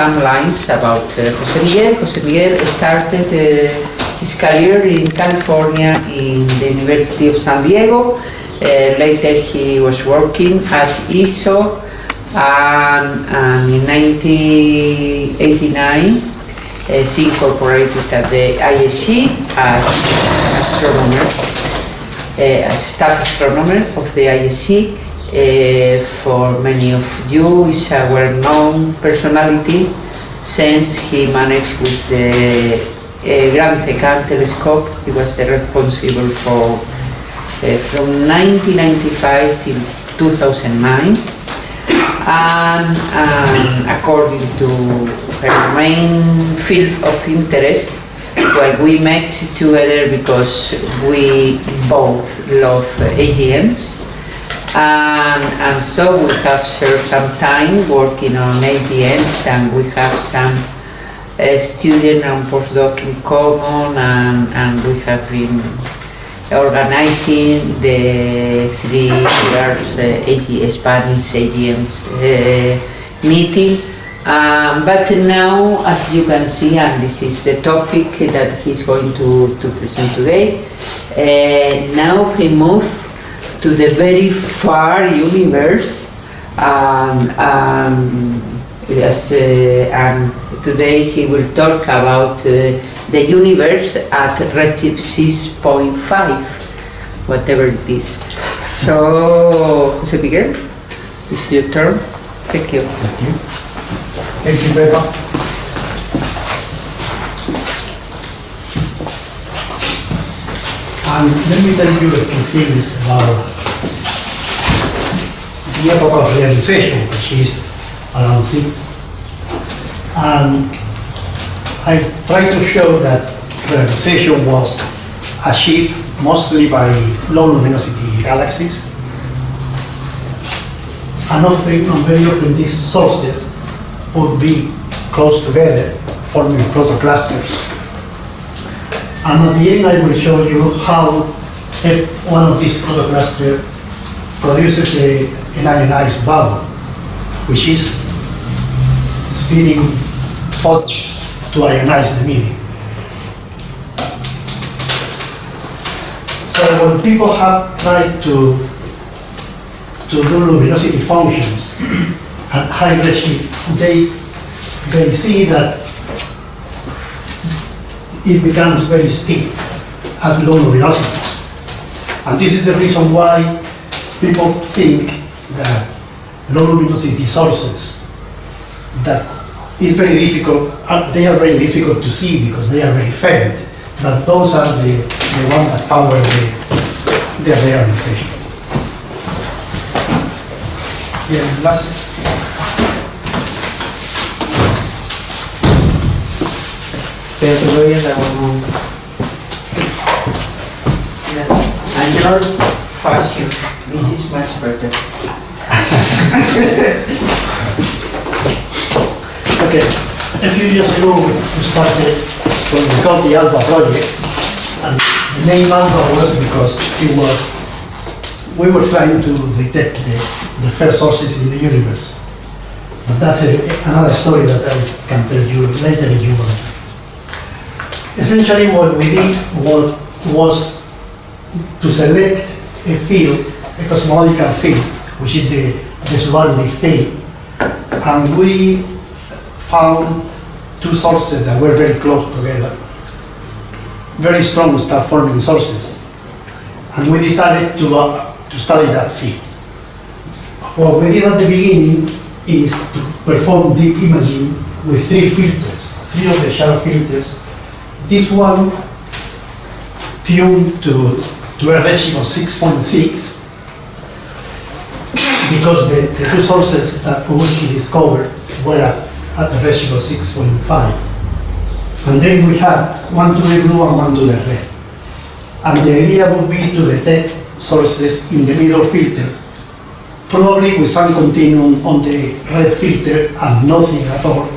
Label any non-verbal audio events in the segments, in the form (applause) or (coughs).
some lines about uh, Jose Miguel. Jose Miguel started uh, his career in California in the University of San Diego. Uh, later he was working at ISO and, and in 1989 uh, she incorporated at the IAC as astronomer, uh, as staff astronomer of the IAC. Uh, for many of you is a well-known personality since he managed with the uh, GranTeCan telescope. He was the responsible for uh, from 1995 till 2009 and, and according to her main field of interest well we met together because we both love AGNs and, and so we have shared some time working on AGNs and we have some uh, student and postdoc in common and, and we have been organizing the three years uh, AG, Spanish AGNs uh, meeting. Um, but now, as you can see, and this is the topic that he's going to, to present today, uh, now he moved to the very far universe um, um, yes, uh, and today he will talk about uh, the universe at redshift 6.5, whatever it is. So, Jose Miguel, it's your turn. Thank you. Thank you. Thank you, Pepa. And let me tell you a few things about epoch of reionization, which is around six. And I try to show that reionization was achieved mostly by low luminosity galaxies. And often, and very often these sources would be close together, forming protoclusters. And at the end I will show you how if one of these protoclusters produces a, an ionized bubble, which is spinning photons to ionize the medium. So when people have tried to, to do luminosity functions at high redshift, they, they see that it becomes very steep at low luminosities. And this is the reason why people think that low luminosity sources that is very difficult, uh, they are very difficult to see because they are very faint, but those are the, the ones that power the, the reionization. Yeah, last. Pero te voy a dar un... And your fashion, this is much better. (laughs) Okay, a few years ago we started what we called the Alpha project, and the name Alpha was because it was, we were trying to detect the, the first sources in the universe. But that's a, another story that I can tell you later if you want. Essentially what we did was, was to select a field, cosmological field, which is the, the Subaru field, and we found two sources that were very close together, very strong star-forming sources, and we decided to, uh, to study that field. What we did at the beginning is to perform deep imaging with three filters, three of the SHARDS filters. This one tuned to, to a redshift of 6.6 because the, the two sources that we discovered were at at the of 6.5. And then we had one to the blue and one to the red. And the idea would be to detect sources in the middle filter, probably with some continuum on the red filter and nothing at all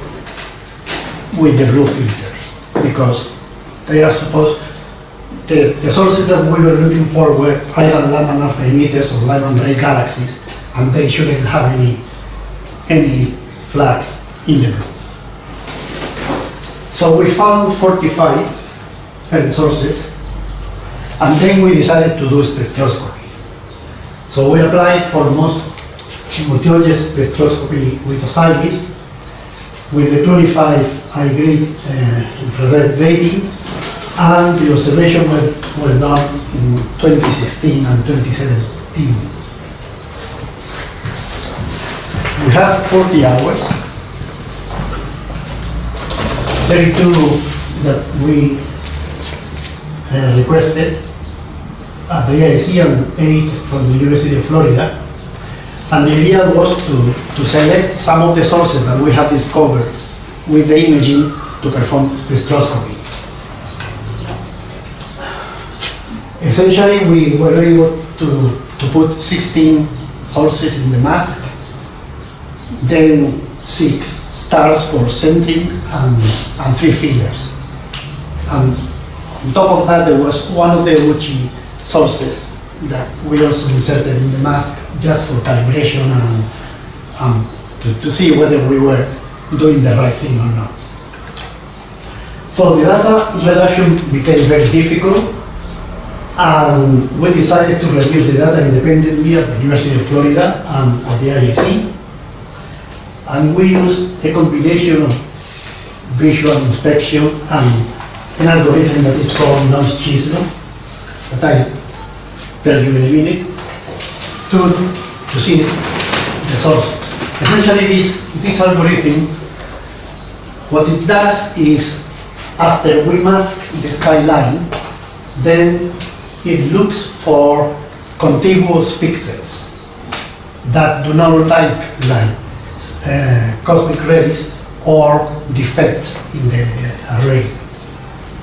with the blue filter, because they are supposed, the, the sources that we were looking for were either Lyman alpha emitters or Lyman break galaxies, and they shouldn't have any, any flags in the blue. So we found 45 failed sources, and then we decided to do spectroscopy. So we applied for most multi spectroscopy with Osiris, with the 25 high grade uh, infrared rating, and the observation were, were done in 2016 and 2017. We have 40 hours, 32 that we uh, requested at the AIC and 8 from the University of Florida. And the idea was to, to select some of the sources that we have discovered with the imaging to perform spectroscopy. Essentially, we were able to, to put 16 sources in the mask, then six stars for centering and, and three fillers. And on top of that, there was one of the Ouchi sources that we also inserted in the mask just for calibration and um, to, to see whether we were doing the right thing or not. So the data reduction became very difficult and we decided to review the data independently at the University of Florida and at the IAC. And we use a combination of visual inspection and an algorithm that is called NoiseChisel, that I tell you in a minute, to, to see the sources. Essentially, this, this algorithm, what it does is, after we mask the skyline, then it looks for contiguous pixels that do not like uh, Uh, cosmic rays or defects in the array.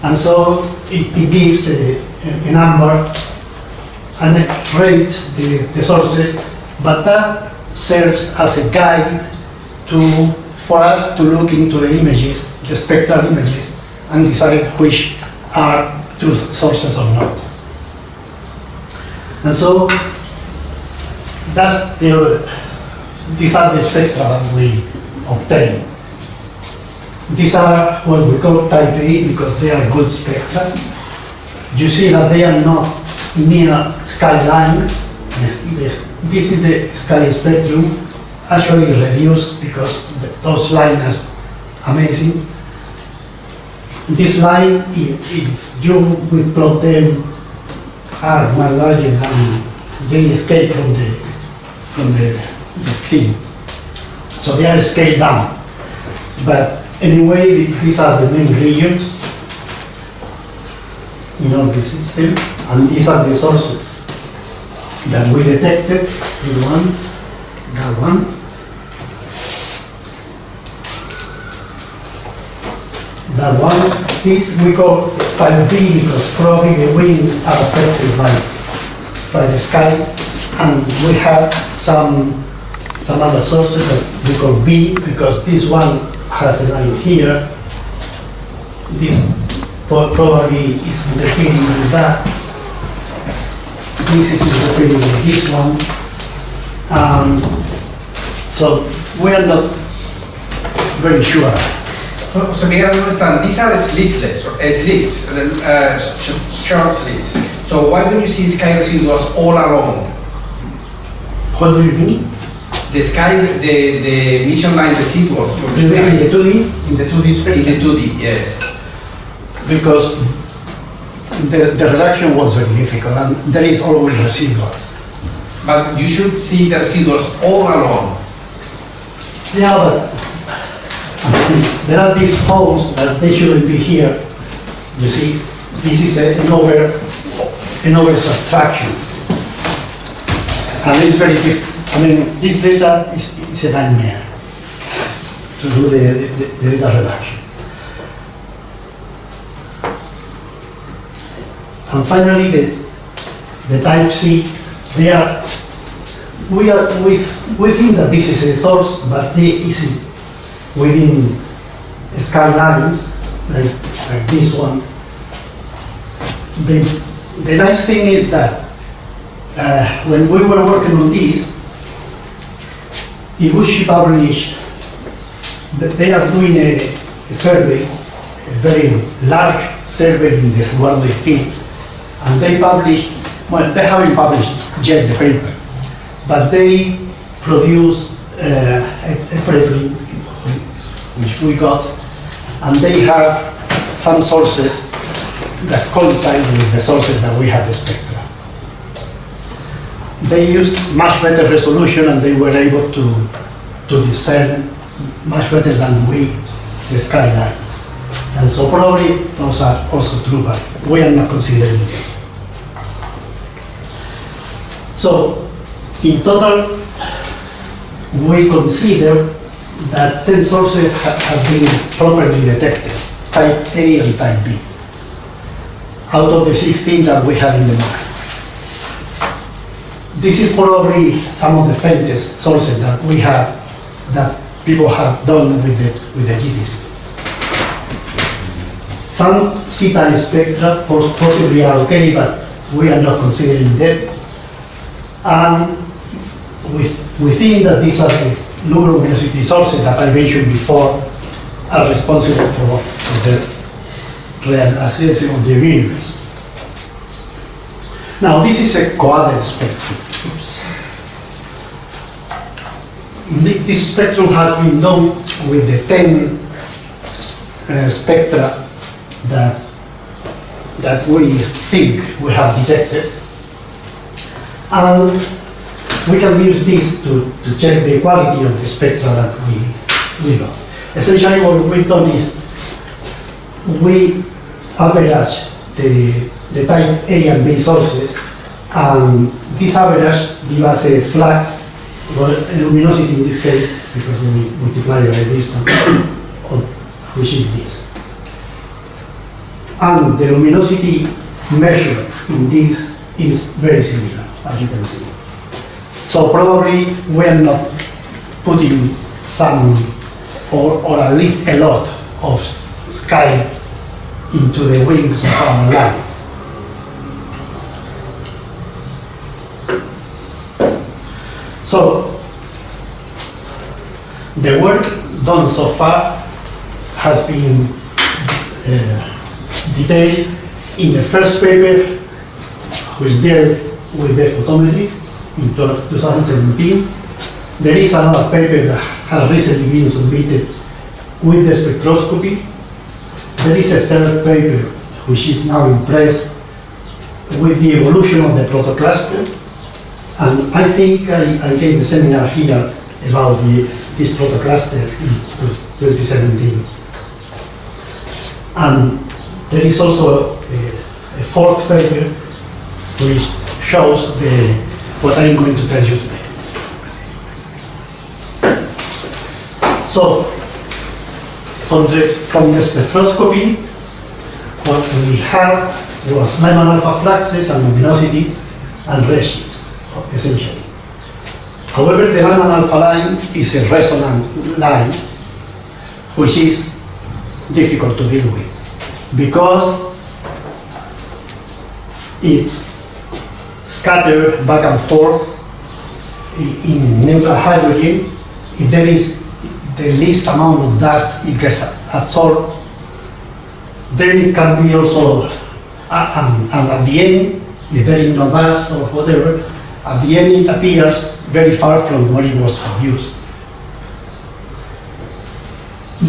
And so it, it gives a, a number and it rates the, the sources, but that serves as a guide to, for us to look into the images, the spectral images, and decide which are true sources or not. And so that's the, these are the spectra we obtain. These are what we call type A because they are good spectra. You see that they are not near skylines. This, is the sky spectrum, actually reduced because those lines are amazing. This line, if, if you will plot them are much larger than they escape from the from the, the screen. So they are scaled down. But anyway, these are the main regions in our system, and these are the sources that we detected. In one, that one. That one, this we call type B because probably the wings are affected by, by the sky. And we have some, some other sources that we call B because this one has a line here. This probably is interfering with that. This is interfering with this one. Um, so we are not very sure. So Miguel, I don't understand. These are slitless, or uh, slits, uh, short slits. So why don't you see sky residuals all along? What do you mean? The sky, the, the mission line residuals from In the the, in the 2D, in the 2D In the 2D, yes. because the, the reduction was very difficult and there is always residuals. But you should see the residuals all along. Yeah, but there are these holes that they shouldn't be here. You see, this is a- an over, an over subtraction. And it's very diff, I mean, this data is, is a nightmare to do the, the, the data reduction. And finally, the, the type C, they are, we are, we, we think that this is a source, but they is within skylines, like, like this one. The, the nice thing is that uh, when we were working on this, Iguchi published they are doing a, a survey, a very large survey in the Eduardo field, and they published, well, they haven't published yet the paper, but they produced uh, a a preprint, which we got, and they have some sources that coincide with the sources that we have the spectra. They used much better resolution and they were able to, to discern much better than we the skylines. And so probably those are also true, but we are not considering them. So in total, we consider that 10 sources ha- have been properly detected, type A and type B, out of the 16 that we have in the max. This is probably some of the faintest sources that we have, that people have done with the, with the GTC. Some C-type spectra possibly are okay, but we are not considering that. And with, within that, these are the luminosity sources that I mentioned before are responsible for, for the reionization of the universe. Now, this is a coated spectrum. Oops. This spectrum has been known with the 10 uh, spectra that, that we think we have detected. And we can use this to, to check the quality of the spectra that we, we got. Essentially, what we've done is we average the, the type A and B sources, and this average give us a flux, well, luminosity in this case, because we multiply by distance, (coughs) which is this. And the luminosity measured in this is very similar, as you can see. So probably we are not putting some, or, or at least a lot of sky into the wings of our light. So, the work done so far has been uh, detailed in the first paper, which dealt with the photometry in 2017. There is another paper that has recently been submitted with the spectroscopy. There is a third paper which is now in press with the evolution of the protocluster. And I think I, I gave a seminar here about the, this protocluster in 2017. And there is also a, a fourth paper which shows the, what I'm going to tell you today. So, from the, from the spectroscopy, what we had was Lyman alpha fluxes and luminosities and redshifts, essentially. However, the Lyman alpha line is a resonant line, which is difficult to deal with, because it's scattered back and forth in neutral hydrogen. If there is the least amount of dust, it gets absorbed. Then it can be also, uh, and, and at the end, if there is no dust or whatever, at the end it appears very far from what it was produced.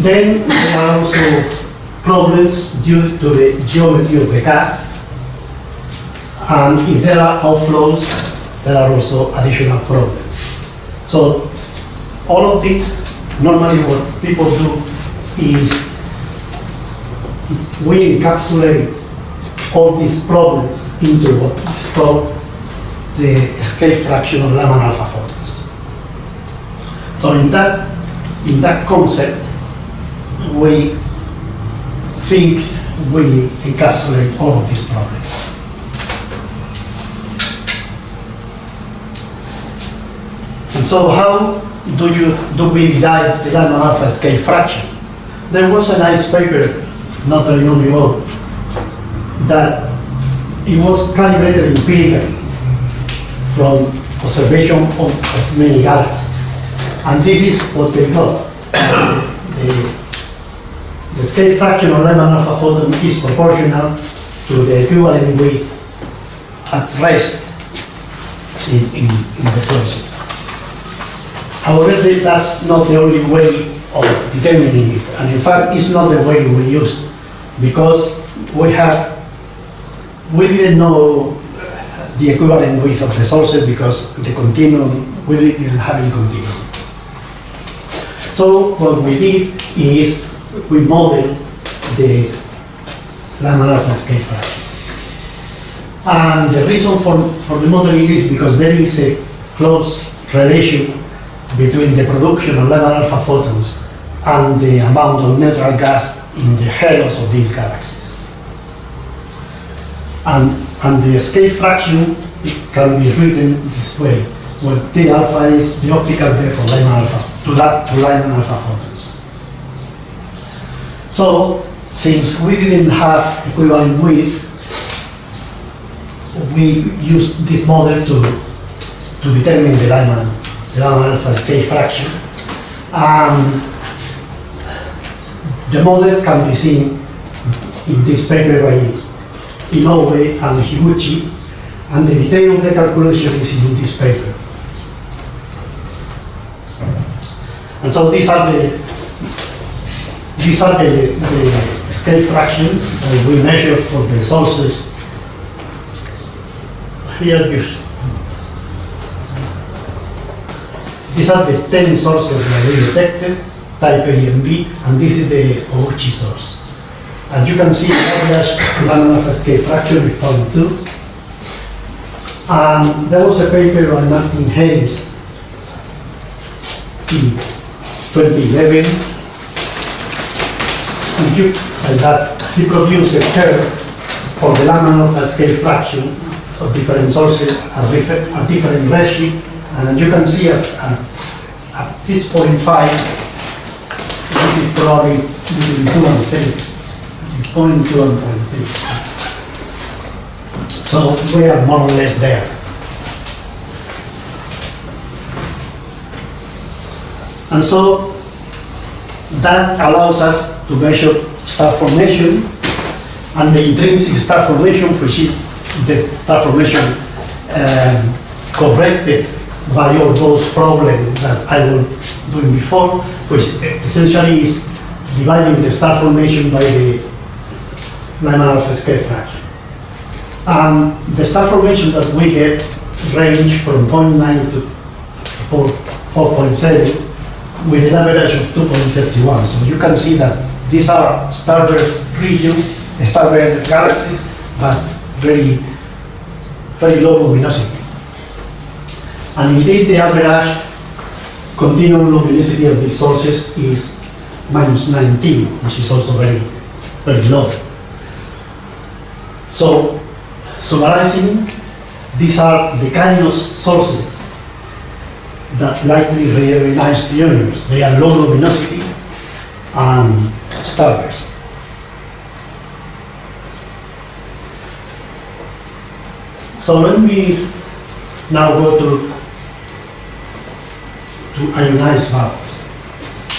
Then there are also problems due to the geometry of the gas. And if there are outflows, there are also additional problems. So all of these, normally what people do is we encapsulate all these problems into what is called the escape fraction of Lyman alpha photons. So in that, in that concept, we think we encapsulate all of these problems. And so how do you, do we derive the Lyman alpha escape fraction? There was a nice paper, not very long ago, that it was calibrated empirically from observation of, of many galaxies. And this is what they got. The, the escape fraction of Lyman alpha photon is proportional to the equivalent width at rest in, in, in the sources. However, that's not the only way of determining it, and in fact, it's not the way we used, because we have, we didn't know the equivalent width of the sources because the continuum, didn't have any continuum. So what we did is we modeled the Lyman alpha fraction. And the reason for, for the modeling is because there is a close relation between the production of Lyman alpha photons and the amount of neutral gas in the halos of these galaxies. And, and the escape fraction can be written this way, where T alpha is the optical depth of Lyman alpha, to that, to Lyman alpha photons. So, since we didn't have equivalent width, we used this model to, to determine the Lyman, the Lyman alpha K fraction. Um, the model can be seen in this paper by Inoue and Higuchi, and the detail of the calculation is in this paper. And so these are the these are the, the escape fractions that we measure for the sources. Here you these are the 10 sources that we detected, type A and B, and this is the Ouchi source. As you can see, average Lyman alpha escape fraction is 0.2. And there was a paper by Martin Hayes in 2011, and you, and that he produced a curve for the alpha escape fraction of different sources at, different- at different redshift, and as you can see at, at, at 6.5, this is probably between 2 and 3. 0.2 and 0.3. So we are more or less there. And so that allows us to measure star formation and the intrinsic star formation, which is the star formation um, corrected by all those problems that I was doing before, which essentially is dividing the star formation by the Lyman alpha escape fraction. And the star formation that we get range from 0.9 to 4 4.7 with an average of 2.31. So you can see that these are starburst regions, starburst galaxies, but very, very low luminosity. And indeed, the average continuum luminosity of these sources is minus 19, which is also very, very low. So, summarizing, these are the kind of sources that likely reionize the universe. They are low luminosity and starburst. So let me now go to to ionized bubbles.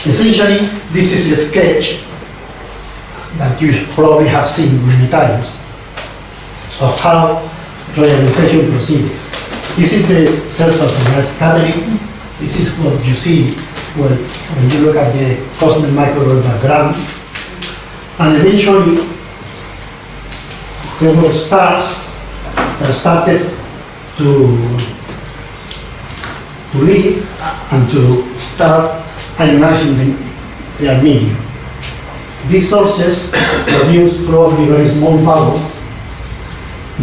Essentially, this is a sketch that you probably have seen many times of how reionization proceeds. This is the surface scattering. This is what you see when, when you look at the cosmic microwave background. And eventually, there were stars that started to, to leave and to start ionizing the, their medium. These sources produce probably very small bubbles.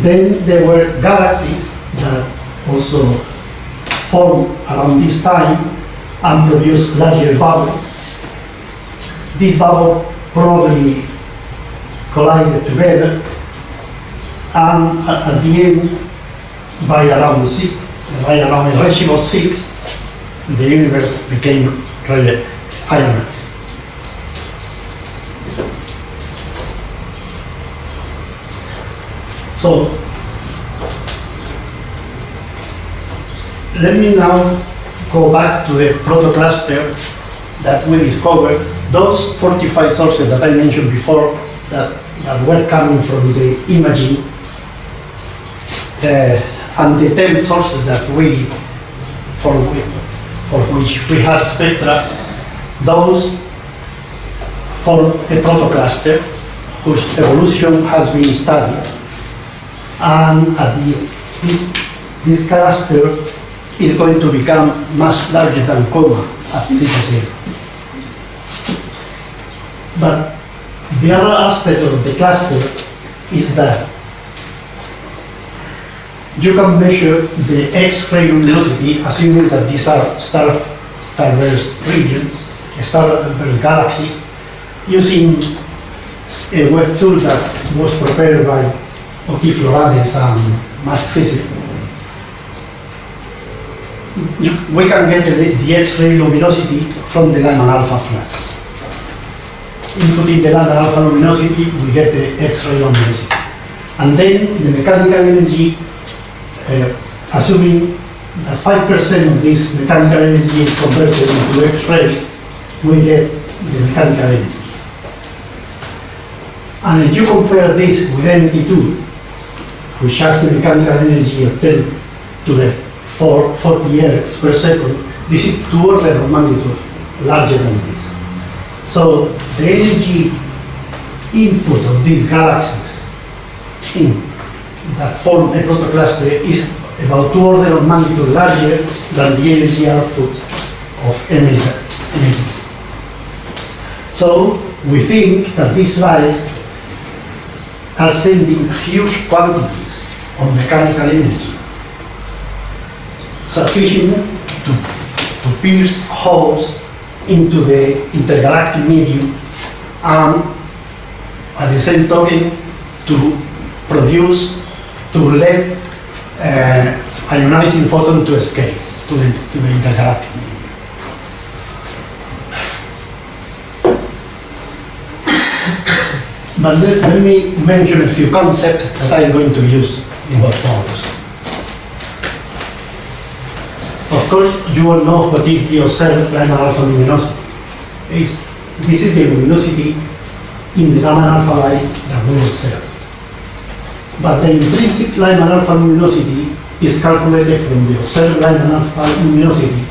Then there were galaxies that also formed around this time and produced larger bubbles. These bubbles probably collided together and at the end, by around six, by around a redshift of six, the universe became really ionized. So, let me now go back to the protocluster that we discovered those 45 sources that I mentioned before that, that were coming from the imaging uh, and the 10 sources that we, for, for which we have spectra, those form a protocluster whose evolution has been studied. And at the, this, this cluster is going to become much larger than coma at zero. But the other aspect of the cluster is that you can measure the X-ray luminosity, assuming that these are star, starburst regions, starburst galaxies, using a web tool that was prepared by Oti-Floranes and Mas-Hesse. You- We can get the, the X-ray luminosity from the Lyman alpha flux. Inputting the Lyman alpha luminosity, we get the X-ray luminosity. And then the mechanical energy, uh, assuming that 5% of this mechanical energy is converted into X-rays, we get the mechanical energy. And if you compare this with M82, which has the mechanical energy of 10 to the 4, 40 ergs per second, this is two orders of magnitude larger than this. So the energy input of these galaxies in that form a protocluster is about two orders of magnitude larger than the energy output of M82. So we think that this lights are sending huge quantities of mechanical energy, sufficient to, to pierce holes into the intergalactic medium and at the same token to produce, to let uh, ionizing photon to escape to the, to the intergalactic medium. But let, let me mention a few concepts that I'm going to use in what follows. Of course, you all know what is the observed Lyman alpha luminosity. It's, this is the luminosity in the Lyman alpha light that we observe. But the intrinsic Lyman alpha luminosity is calculated from the observed Lyman alpha luminosity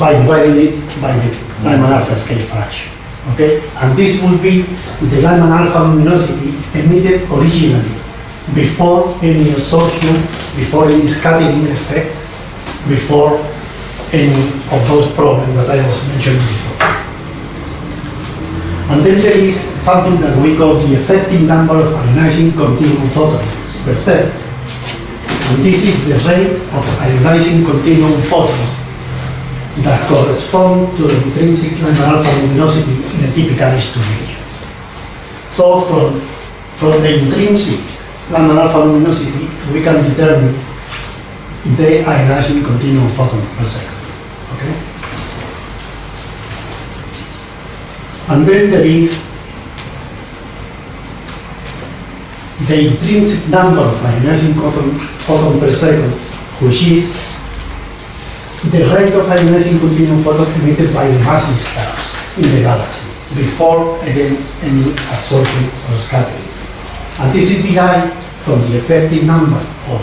by dividing it by the Lyman alpha escape fraction. Okay? And this will be the Lyman alpha luminosity emitted originally before any absorption, before any scattering effect, before any of those problems that I was mentioning before. And then there is something that we call the effective number of ionizing continuum photons per second. And this is the rate of ionizing continuum photons that correspond to the intrinsic alpha luminosity in a typical H2 region. So from, from the intrinsic Lyman alpha luminosity, we can determine the ionizing continuum photon per second. Okay? And then there is the intrinsic number of ionizing photon, photon per second, which is the rate of ionizing continuum photon emitted by the massive stars in the galaxy before again any absorption or scattering. And this is derived from the effective number of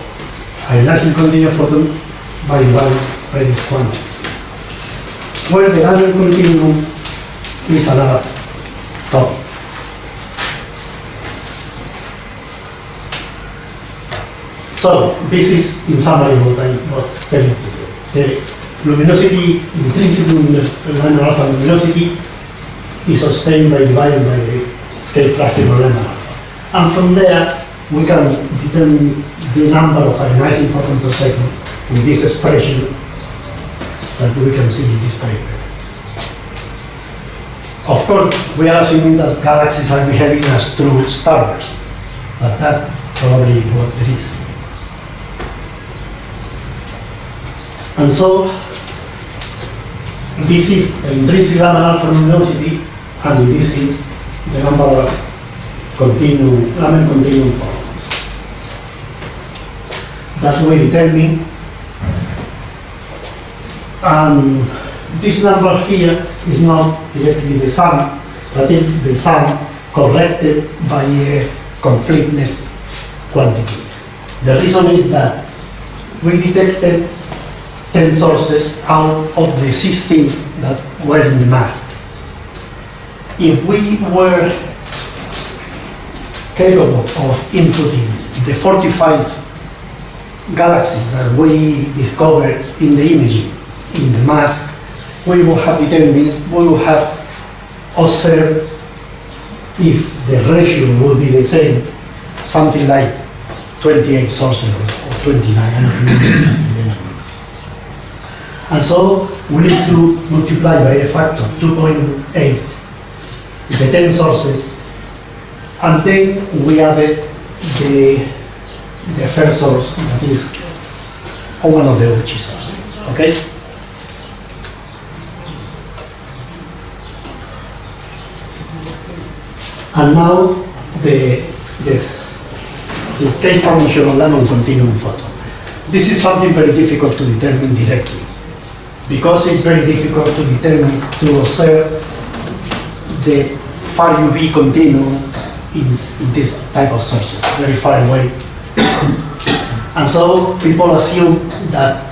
ionizing continuum photon by one this quantity. Where the other continuum is another topic. So this is in summary what I was telling you. The luminosity, intrinsic luminosity, alpha luminosity is sustained by dividing by the escape fraction of Lyman alpha. And from there, we can determine the number of ionizing photons per second with this expression that we can see in this paper. Of course, we are assuming that galaxies are behaving as true stars, but that probably what it is. And so, this is the intrinsic alpha luminosity, and this is the number of continuum, Lyman continuum photons. That we determine, and this number here is not directly the sum, but it's the sum corrected by a completeness quantity. The reason is that we detected 10 sources out of the 16 that were in the mask. If we were capable of inputting the 45 galaxies that we discovered in the imaging, in the mask, we will have determined, we will have observed if the ratio would be the same, something like 28 sources or 29, I don't remember exactly the number. And so we need to multiply by a factor, 2.8, the 10 sources, and then we added the, the first source, that is oh, one of the Ouchi sources, okay? And now the, the, the scale formation of Lyman continuum photon. This is something very difficult to determine directly because it's very difficult to determine, to observe the far UV continuum in, in this type of sources, very far away. and so people assume that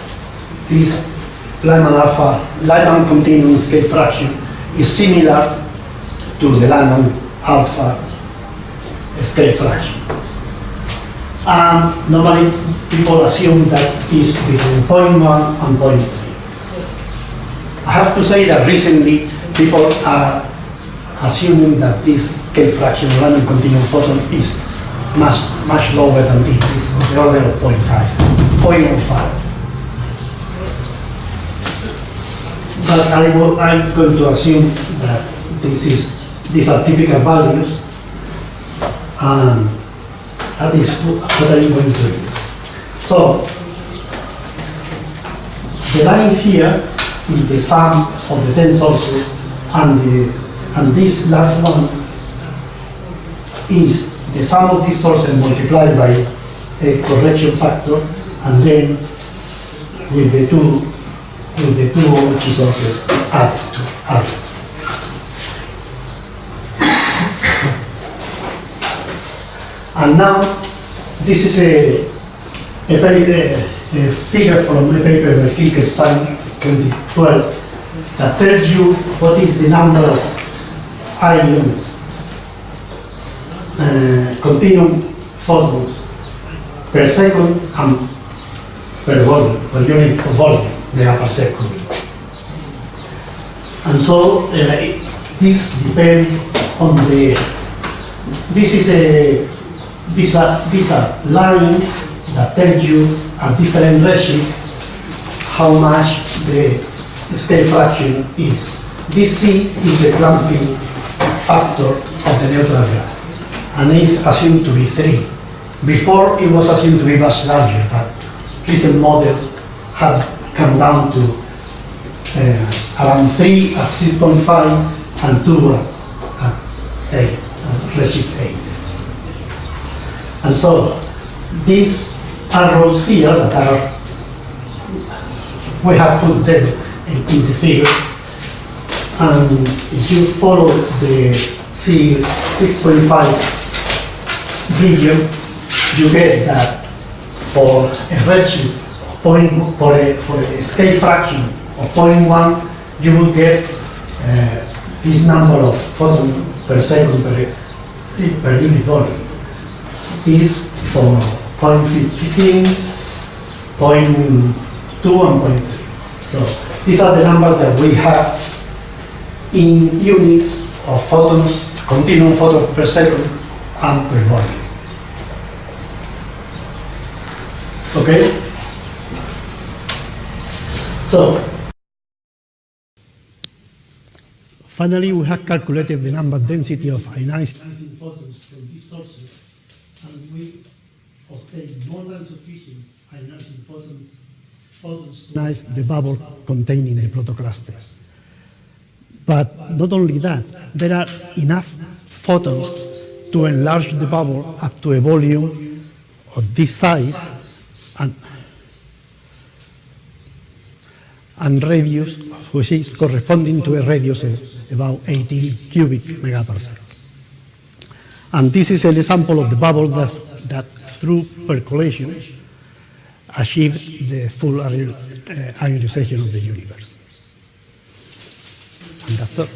this Lyman alpha, Lyman continuum escape fraction is similar to the Lyman alpha escape fraction. And normally people assume that it's between 0.1 and 0.3. I have to say that recently people are assuming that this escape fraction of Lyman continuum photon is much, much lower than this, it's the order of 0.5, 0.05. But I will, I'm going to assume that this is, these are typical values, and that is what I'm going to use. So, the line here is the sum of the 10 sources, and, the, and this last one is the sum of these sources multiplied by a correction factor, and then with the two with the two Ouchi sources added to added. And now, this is a, a, paper, a figure from a paper by Finkelstein 2012 that tells you what is the number of ions, uh, continuum photons per second and per volume, per unit of volume, they are per second. And so uh, this depends on the, this is a, these are, these are lines that tell you a different ratio how much the escape fraction is. This C is the clumping factor of the neutral gas, and it's assumed to be 3. Before, it was assumed to be much larger, but recent models have come down to uh, around 3 at 6.5 and 2 at 8, as redshift 8. And so, these arrows here that are, we have put them in, the figure, and if you follow the C 6.5 region, you get that for a redshift point, for a, for a escape fraction of 0.1, you will get uh, this number of photons per second per, per unit volume. Is for 0.15, 0.2, and 0.3. So these are the numbers that we have in units of photons, continuum photons per second and per volume. Okay? So, finally we have calculated the number density of ionizing photons from these sources and we obtain more than sufficient ionizing photons the bubble containing the protoclusters. But not only that, there are enough photons to enlarge the bubble up to a volume of this size and, and radius which is corresponding to a radius of about 18 cubic megaparsecs. And this is an example of the bubble that, that through percolation achieved the full ion- uh, ionization of the universe. And that's all.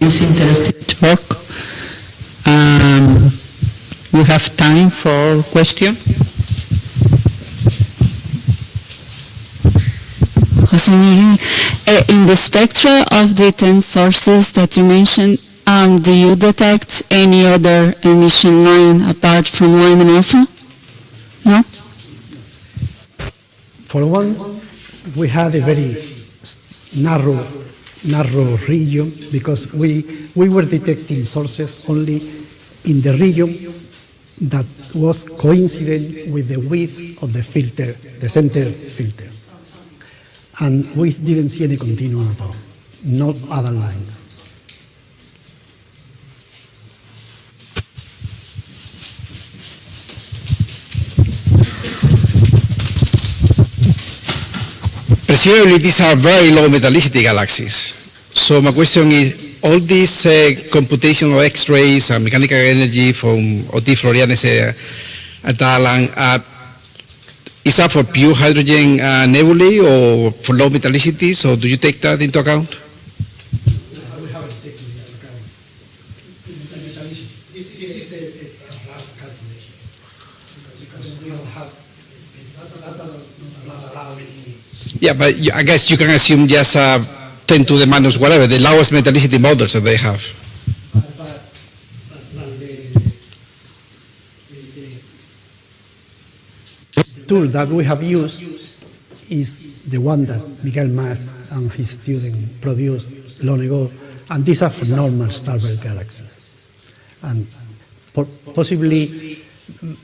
It's interesting talk. Um, we have time for question. Jose Miguel, uh, in the spectra of the 10 sources that you mentioned, um, do you detect any other emission line apart from Lyman alpha? No? For one, we had a very narrow, narrow region because we, we were detecting sources only in the region that was coincident with the width of the filter, the center filter. And we didn't see any continuum at all, not other lines. Presumably, these are very low metallicity galaxies. So my question is, all these uh, computational X-rays and mechanical energy from Oti-Floranes uh, et al. uh, is that for pure hydrogen uh, nebulae or for low metallicity? So do you take that into account? Yeah, but I guess you can assume just uh, 10 to the minus whatever, the lowest metallicity models that they have. But, but, but the, the, the tool that we have used is the one that Miguel Mas and his student produced long ago, and these are for normal starburst galaxies. And possibly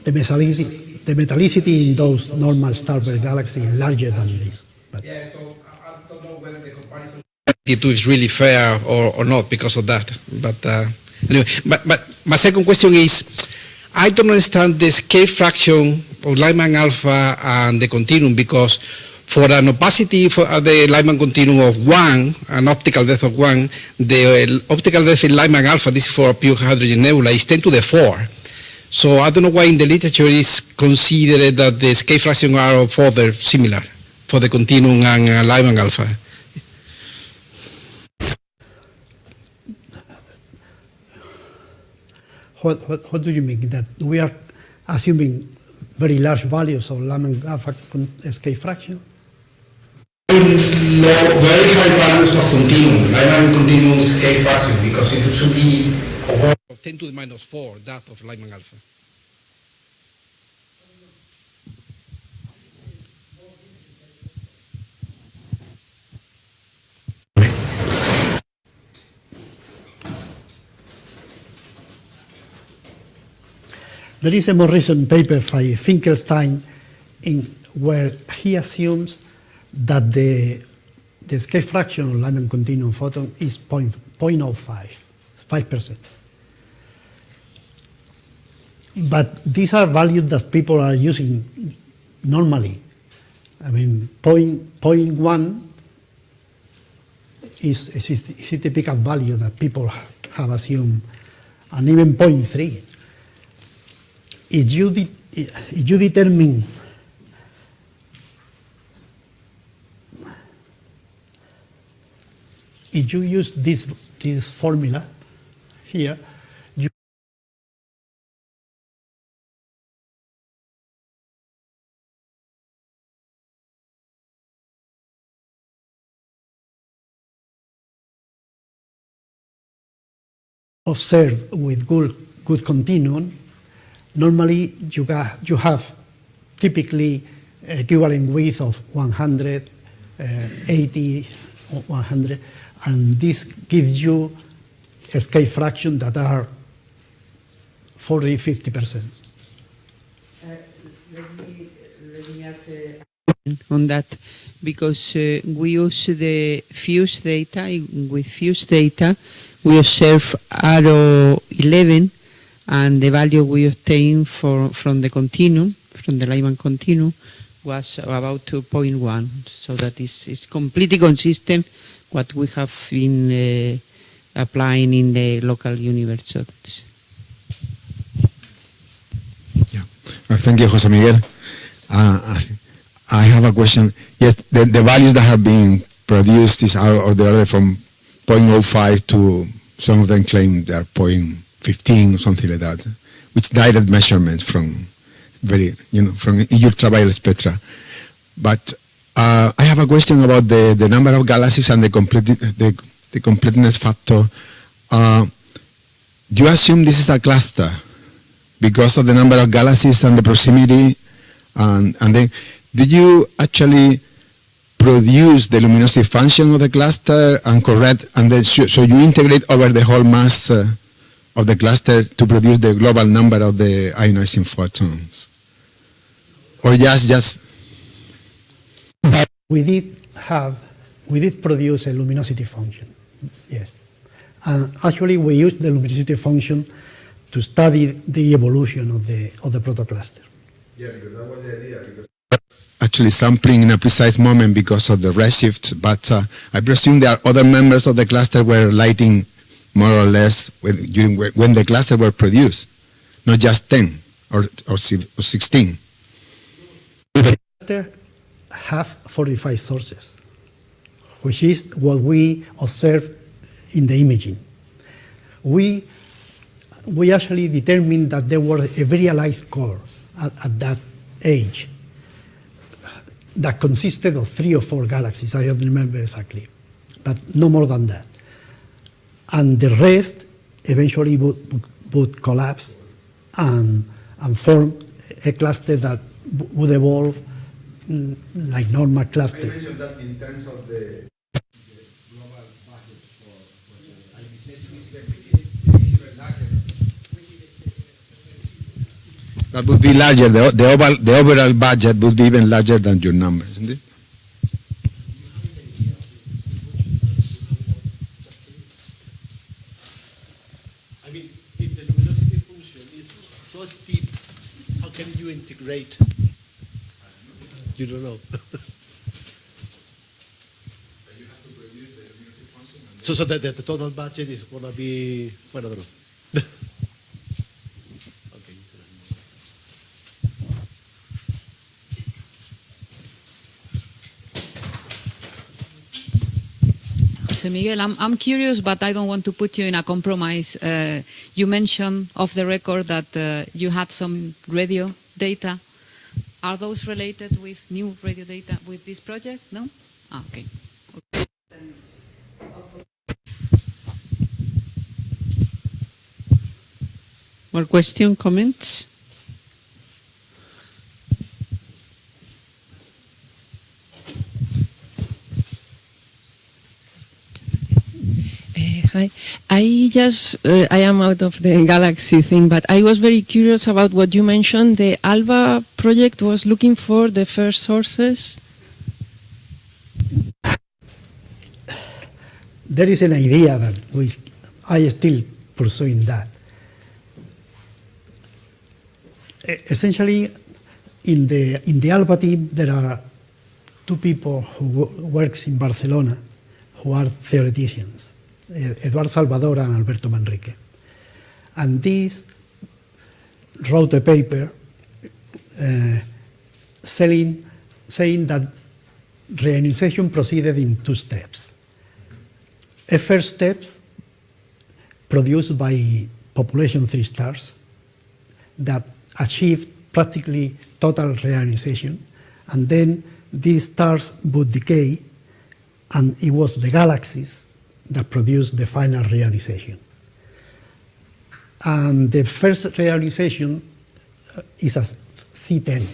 the metallicity, the metallicity in those normal starburst galaxies is larger than this. But Yeah, so I don't know whether the comparison. is really fair or, or not because of that. But uh, anyway, but, but my second question is, I don't understand the escape fraction of Lyman alpha and the continuum because for an opacity for uh, the Lyman continuum of one, an optical depth of one, the uh, optical depth in Lyman alpha, this is for pure hydrogen nebula, is 10 to the 4. So I don't know why in the literature is considered that the escape fraction are of other similar for the continuum and uh, Lyman alpha. What, what, what do you mean? That we are assuming very large values of Lyman alpha escape fraction? very low, very high values of continuum, Lyman continuum escape fraction, because it should be of 10 to the minus 4, that of Lyman alpha. There is a more recent paper by Finkelstein in where he assumes that the, the escape fraction of Lyman continuum photon is point, 0.05, 5%. But these are values that people are using normally. I mean, point, point 0.1 is, is, is a typical value that people have assumed, and even point three if you, de- if you determine if you use this, this formula here, you observe with good, good continuum, normally you, ga- you have typically equivalent width of 100, uh, 80, or 100, and this gives you escape fraction that are 40, 50%. on that because uh, we use the FUSE data. With FUSE data, we observe Haro 11 and the value we obtained for, from the continuum, from the Lyman continuum, was about 2.1. So that is, is completely consistent what we have been uh, applying in the local universe. That's- Uh, Thank you, Jose Miguel. Uh, I- have a question. Yes, the, the values that have been produced is out of the order from 0.05 to some of them claim they are 0.15 or something like that, which direct measurements from very, you know, from ultraviolet spectra. But uh, I have a question about the, the number of galaxies and the, complete, the, the completeness factor. Uh, do you assume this is a cluster? because of the number of galaxies and the proximity and, and then did you actually produce the luminosity function of the cluster and correct and then so you integrate over the whole mass uh, of the cluster to produce the global number of the ionizing photons or just just We did have, we did produce a luminosity function, yes. And actually, we used the luminosity function to study the evolution of the, of the protocluster. Yeah, because that was the idea. Because actually sampling in a precise moment because of the redshift but uh, I presume there are other members of the cluster were lighting more or less when, during when the cluster were produced not just 10 or, or, si- or 16 cluster have 45 sources, which is what we observe in the imaging. We, we actually determined that there was a very light core at, at that age that consisted of three or four galaxies, I don't remember exactly, but no more than that. And the rest eventually would, would, would collapse and, and form a cluster that would evolve mm, like normal cluster. I that in terms of the That would be larger. The, the, overall, the overall budget would be even larger than your numbers, isn't it? I mean, if the luminosity function is so steep, how can you integrate? You don't know. (laughs) So, so that, that the total budget is gonna be, well, I don't know. Okay. Jose Miguel, I'm, I'm curious, but I don't want to put you in a compromise. Uh, you mentioned off the record that uh, you had some radio data. Are those related with new radio data with this project? No? Ah, okay. More question, comments? Hi. I just, uh, I am out of the galaxy thing, but I was very curious about what you mentioned. The ALBA project was looking for the first sources. There is an idea that we, I still pursuing that. Essentially, in the in the Alba team, there are two people who works in Barcelona who are theoreticians, Eduard Salvador and Alberto Manrique. And these wrote a paper uh, selling, saying that reionization proceeded in two steps. A first step produced by population three stars that achieved practically total reionization, and then these stars would decay, and it was the galaxies that produced the final reionization. And the first reionization uh, is a C10,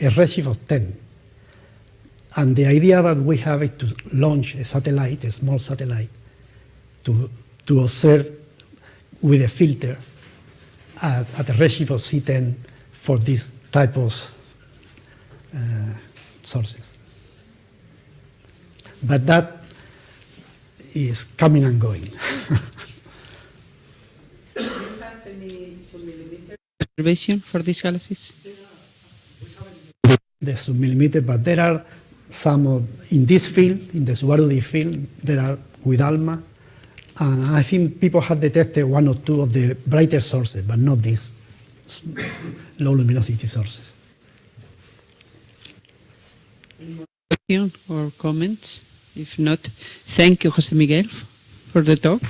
a redshift of 10. And the idea that we have is to launch a satellite, a small satellite, to, to observe with a filter at, at a redshift of C10 for this type of uh, sources. But that is coming and going. (laughs) observation for these galaxies? the submillimeter, but there are some of, in this field, in the Subaru field, there are with ALMA, and I think people have detected one or two of the brighter sources, but not these low luminosity sources. Question or comments? If not, thank you, Jose Miguel, for the talk.